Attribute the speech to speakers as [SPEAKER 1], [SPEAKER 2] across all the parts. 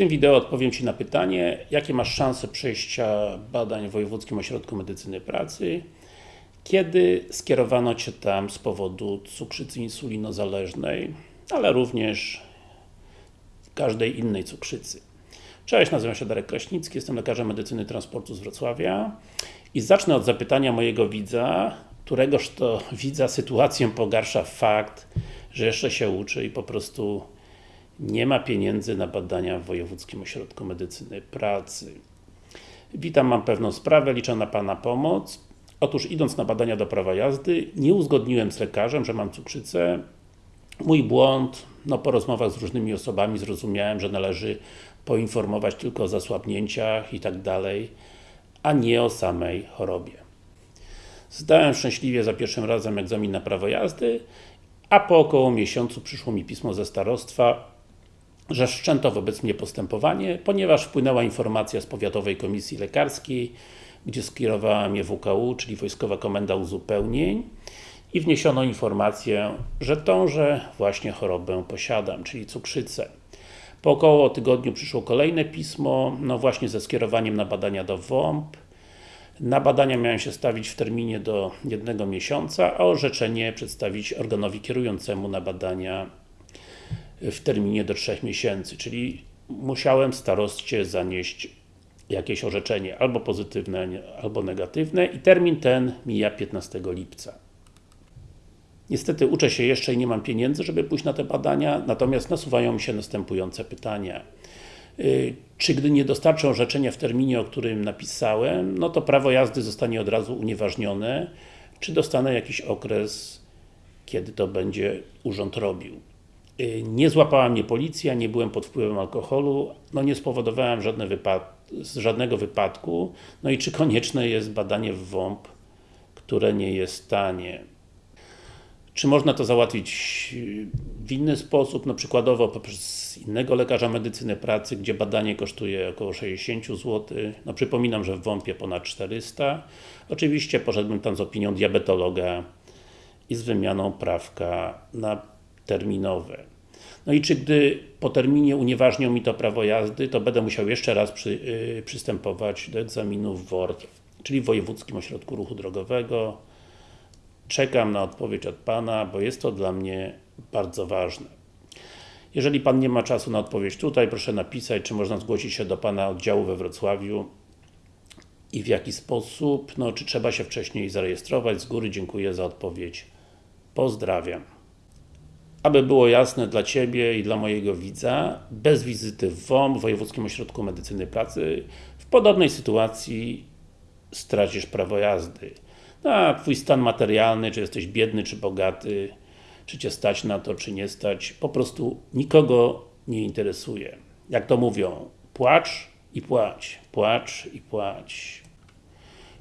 [SPEAKER 1] tym wideo odpowiem Ci na pytanie, jakie masz szanse przejścia badań w Wojewódzkim Ośrodku Medycyny Pracy, kiedy skierowano Cię tam z powodu cukrzycy insulinozależnej, ale również każdej innej cukrzycy. Cześć, nazywam się Darek Kraśnicki, jestem lekarzem medycyny transportu z Wrocławia i zacznę od zapytania mojego widza, któregoż to widza sytuację pogarsza fakt, że jeszcze się uczy i po prostu nie ma pieniędzy na badania w Wojewódzkim Ośrodku Medycyny Pracy. Witam, mam pewną sprawę, liczę na Pana pomoc. Otóż idąc na badania do prawa jazdy, nie uzgodniłem z lekarzem, że mam cukrzycę. Mój błąd, no po rozmowach z różnymi osobami zrozumiałem, że należy poinformować tylko o zasłabnięciach i tak dalej, a nie o samej chorobie. Zdałem szczęśliwie za pierwszym razem egzamin na prawo jazdy, a po około miesiącu przyszło mi pismo ze starostwa, że wszczęto wobec mnie postępowanie, ponieważ wpłynęła informacja z Powiatowej Komisji Lekarskiej, gdzie skierowała mnie WKU, czyli Wojskowa Komenda Uzupełnień i wniesiono informację, że tąże właśnie chorobę posiadam, czyli cukrzycę. Po około tygodniu przyszło kolejne pismo, no właśnie ze skierowaniem na badania do WOMP. Na badania miałem się stawić w terminie do jednego miesiąca, a orzeczenie przedstawić organowi kierującemu na badania w terminie do 3 miesięcy, czyli musiałem starostcie zanieść jakieś orzeczenie, albo pozytywne, albo negatywne i termin ten mija 15 lipca. Niestety uczę się jeszcze i nie mam pieniędzy, żeby pójść na te badania, natomiast nasuwają mi się następujące pytania. Y, czy gdy nie dostarczę orzeczenia w terminie, o którym napisałem, no to prawo jazdy zostanie od razu unieważnione, czy dostanę jakiś okres, kiedy to będzie urząd robił. Y, nie złapała mnie policja, nie byłem pod wpływem alkoholu, no nie spowodowałem wypad żadnego wypadku, no i czy konieczne jest badanie w WOMP, które nie jest tanie. Czy można to załatwić w inny sposób, no przykładowo poprzez innego lekarza medycyny pracy, gdzie badanie kosztuje około 60 zł. No przypominam, że w WOMP-ie ponad 400. Oczywiście poszedłbym tam z opinią diabetologa i z wymianą prawka na terminowe. No i czy gdy po terminie unieważnią mi to prawo jazdy, to będę musiał jeszcze raz przy, yy, przystępować do egzaminu w WORD, czyli w Wojewódzkim Ośrodku Ruchu Drogowego. Czekam na odpowiedź od Pana, bo jest to dla mnie bardzo ważne. Jeżeli Pan nie ma czasu na odpowiedź tutaj, proszę napisać, czy można zgłosić się do Pana oddziału we Wrocławiu i w jaki sposób, no czy trzeba się wcześniej zarejestrować. Z góry dziękuję za odpowiedź. Pozdrawiam. Aby było jasne dla Ciebie i dla mojego widza, bez wizyty w WOM, w Wojewódzkim Ośrodku Medycyny Pracy, w podobnej sytuacji stracisz prawo jazdy. No, a Twój stan materialny, czy jesteś biedny, czy bogaty, czy Cię stać na to, czy nie stać, po prostu nikogo nie interesuje. Jak to mówią, płacz i płać, płacz i płać.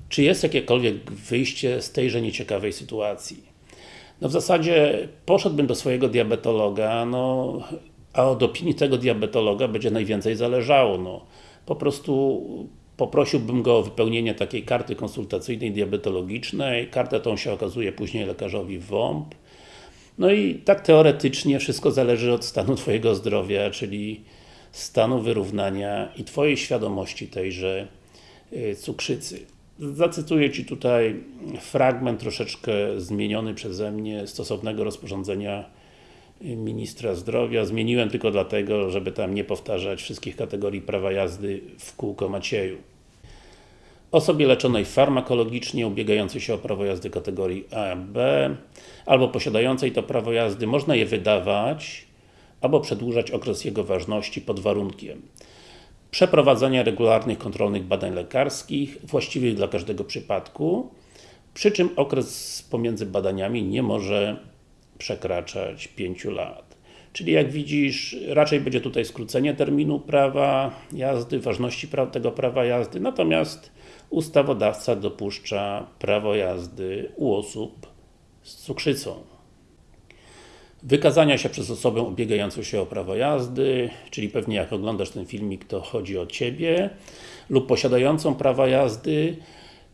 [SPEAKER 1] Czy jest jakiekolwiek wyjście z tejże nieciekawej sytuacji? No w zasadzie poszedłbym do swojego diabetologa, no a od opinii tego diabetologa będzie najwięcej zależało. No. Po prostu poprosiłbym go o wypełnienie takiej karty konsultacyjnej diabetologicznej. Kartę tą się okazuje później lekarzowi w WOMP. No i tak teoretycznie wszystko zależy od stanu Twojego zdrowia, czyli stanu wyrównania i Twojej świadomości tejże y, cukrzycy. Zacytuję Ci tutaj fragment troszeczkę zmieniony przeze mnie stosownego rozporządzenia Ministra Zdrowia. Zmieniłem tylko dlatego, żeby tam nie powtarzać wszystkich kategorii prawa jazdy w kółko Macieju. Osobie leczonej farmakologicznie, ubiegającej się o prawo jazdy kategorii A, B albo posiadającej to prawo jazdy, można je wydawać albo przedłużać okres jego ważności pod warunkiem przeprowadzania regularnych kontrolnych badań lekarskich, właściwych dla każdego przypadku, przy czym okres pomiędzy badaniami nie może przekraczać 5 lat. Czyli jak widzisz, raczej będzie tutaj skrócenie terminu prawa jazdy, ważności tego prawa jazdy, natomiast ustawodawca dopuszcza prawo jazdy u osób z cukrzycą wykazania się przez osobę ubiegającą się o prawo jazdy, czyli pewnie jak oglądasz ten filmik, to chodzi o Ciebie, lub posiadającą prawo jazdy,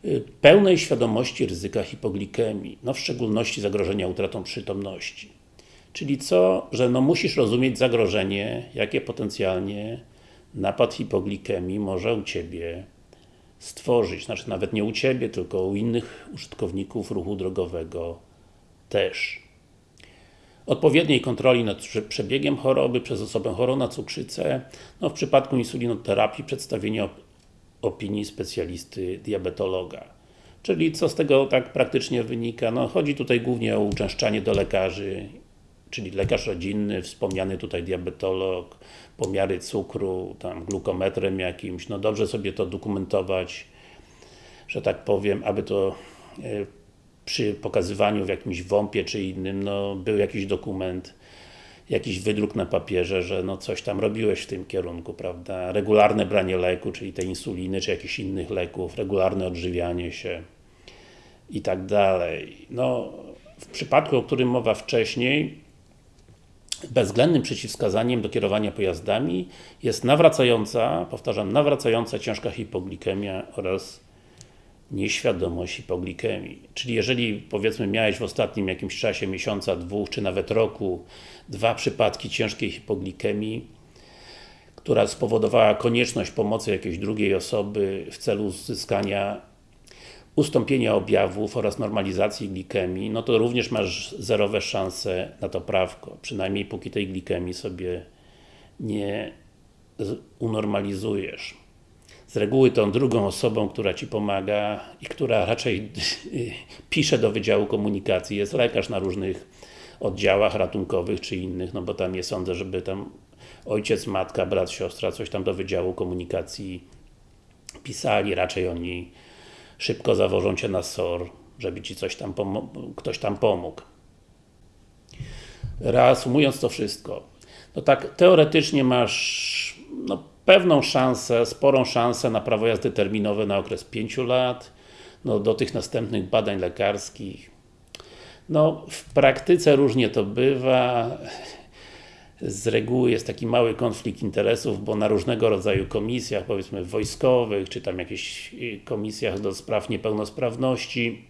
[SPEAKER 1] y, pełnej świadomości ryzyka hipoglikemii, no w szczególności zagrożenia utratą przytomności. Czyli co? Że no musisz rozumieć zagrożenie, jakie potencjalnie napad hipoglikemii może u Ciebie stworzyć. Znaczy nawet nie u Ciebie, tylko u innych użytkowników ruchu drogowego też. Odpowiedniej kontroli nad przebiegiem choroby przez osobę chorą na cukrzycę, no w przypadku insulinoterapii przedstawienie opinii specjalisty diabetologa. Czyli co z tego tak praktycznie wynika? No chodzi tutaj głównie o uczęszczanie do lekarzy, czyli lekarz rodzinny, wspomniany tutaj diabetolog, pomiary cukru, tam glukometrem jakimś, no dobrze sobie to dokumentować, że tak powiem, aby to e, przy pokazywaniu w jakimś WOMP-ie czy innym, no był jakiś dokument, jakiś wydruk na papierze, że no coś tam robiłeś w tym kierunku, prawda? Regularne branie leku, czyli tej insuliny, czy jakichś innych leków, regularne odżywianie się i tak dalej. No, w przypadku, o którym mowa wcześniej, bezwzględnym przeciwwskazaniem do kierowania pojazdami jest nawracająca, powtarzam, nawracająca ciężka hipoglikemia oraz nieświadomość hipoglikemii. Czyli jeżeli powiedzmy miałeś w ostatnim jakimś czasie, miesiąca, dwóch, czy nawet roku dwa przypadki ciężkiej hipoglikemii, która spowodowała konieczność pomocy jakiejś drugiej osoby w celu uzyskania ustąpienia objawów oraz normalizacji glikemii, no to również masz zerowe szanse na to prawko, przynajmniej póki tej glikemii sobie nie unormalizujesz. Z reguły tą drugą osobą, która Ci pomaga i która raczej pisze do Wydziału Komunikacji, jest lekarz na różnych oddziałach ratunkowych czy innych, no bo tam nie sądzę, żeby tam ojciec, matka, brat, siostra coś tam do Wydziału Komunikacji pisali, raczej oni szybko zawożą Cię na SOR, żeby Ci coś tam ktoś tam pomógł. Reasumując to wszystko, no tak teoretycznie masz no, pewną szansę, sporą szansę na prawo jazdy terminowe na okres 5 lat, no, do tych następnych badań lekarskich. No, w praktyce różnie to bywa. Z reguły jest taki mały konflikt interesów, bo na różnego rodzaju komisjach, powiedzmy wojskowych, czy tam jakichś y, komisjach do spraw niepełnosprawności,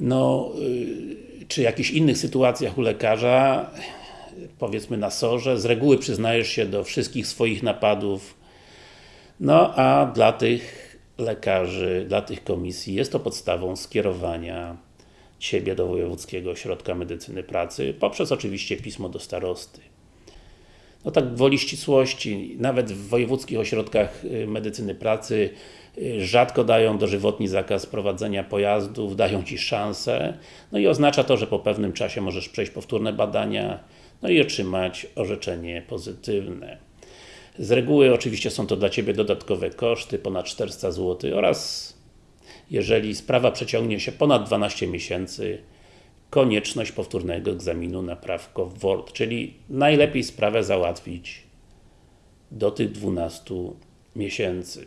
[SPEAKER 1] no, y, czy jakichś innych sytuacjach u lekarza, powiedzmy na sorze, z reguły przyznajesz się do wszystkich swoich napadów, no a dla tych lekarzy, dla tych komisji jest to podstawą skierowania Ciebie do Wojewódzkiego Ośrodka Medycyny Pracy, poprzez oczywiście pismo do starosty. No tak woli ścisłości, nawet w wojewódzkich ośrodkach y, medycyny pracy y, rzadko dają dożywotni zakaz prowadzenia pojazdów, dają Ci szansę, no i oznacza to, że po pewnym czasie możesz przejść powtórne badania, no i otrzymać orzeczenie pozytywne. Z reguły oczywiście są to dla Ciebie dodatkowe koszty, ponad 400 zł oraz jeżeli sprawa przeciągnie się ponad 12 miesięcy, konieczność powtórnego egzaminu na prawko WORD, czyli najlepiej sprawę załatwić do tych 12 miesięcy.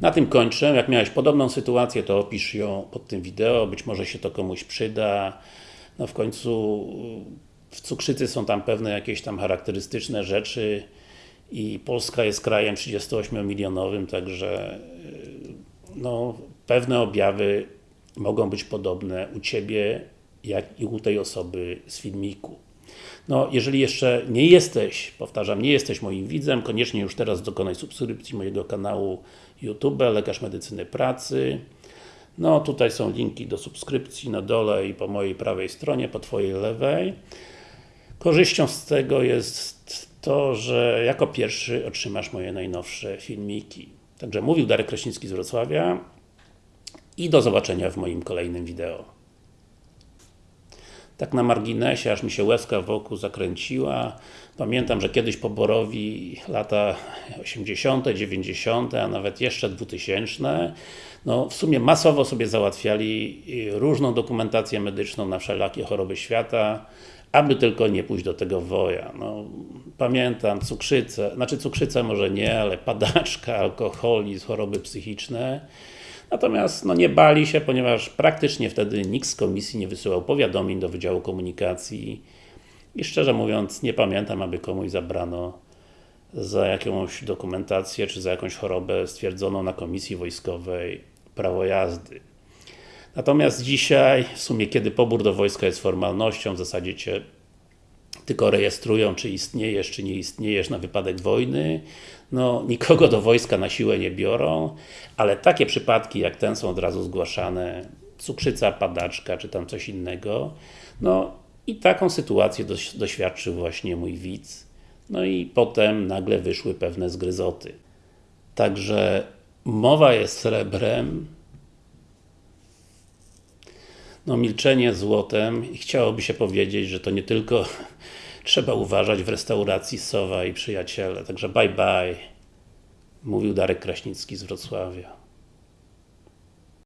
[SPEAKER 1] Na tym kończę. Jak miałeś podobną sytuację, to opisz ją pod tym wideo, być może się to komuś przyda. No w końcu w cukrzycy są tam pewne jakieś tam charakterystyczne rzeczy i Polska jest krajem 38-milionowym, także no, pewne objawy mogą być podobne u Ciebie, jak i u tej osoby z filmiku. No, jeżeli jeszcze nie jesteś, powtarzam, nie jesteś moim widzem, koniecznie już teraz dokonaj subskrypcji mojego kanału YouTube, Lekarz Medycyny Pracy. No, tutaj są linki do subskrypcji na dole i po mojej prawej stronie, po Twojej lewej. Korzyścią z tego jest to, że jako pierwszy otrzymasz moje najnowsze filmiki. Także mówił Darek Kraśnicki z Wrocławia i do zobaczenia w moim kolejnym wideo. Tak na marginesie, aż mi się łezka wokół zakręciła. Pamiętam, że kiedyś poborowi lata 80., 90., a nawet jeszcze 2000 no w sumie masowo sobie załatwiali różną dokumentację medyczną na wszelakie choroby świata, aby tylko nie pójść do tego woja. No, pamiętam cukrzycę, znaczy cukrzycę może nie, ale padaczka, alkoholizm, choroby psychiczne. Natomiast no, nie bali się, ponieważ praktycznie wtedy nikt z komisji nie wysyłał powiadomień do Wydziału Komunikacji i szczerze mówiąc nie pamiętam, aby komuś zabrano za jakąś dokumentację, czy za jakąś chorobę stwierdzoną na komisji wojskowej prawo jazdy. Natomiast dzisiaj, w sumie kiedy pobór do wojska jest formalnością, w zasadzie Cię tylko rejestrują, czy istniejesz, czy nie istniejesz na wypadek wojny. No, nikogo do wojska na siłę nie biorą, ale takie przypadki jak ten są od razu zgłaszane. Cukrzyca, padaczka, czy tam coś innego. No i taką sytuację doś doświadczył właśnie mój widz. No i potem nagle wyszły pewne zgryzoty. Także mowa jest srebrem, no milczenie złotem i chciałoby się powiedzieć, że to nie tylko trzeba uważać w restauracji Sowa i Przyjaciele. Także bye bye, mówił Darek Kraśnicki z Wrocławia.